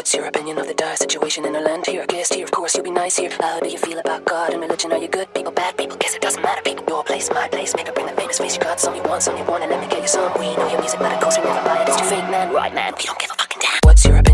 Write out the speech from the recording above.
What's your opinion of the dire situation in our land? Here, a guest here, of course, you'll be nice here. How do you feel about God and religion? Are you good people, bad people? Guess it doesn't matter, people. Your place, my place. Maybe bring the famous face you got. Some you want, some you want, and let me get you some. We know your music, but of course we never buy it. It's too fake, man. Right, man. We don't give a fucking damn. What's your opinion?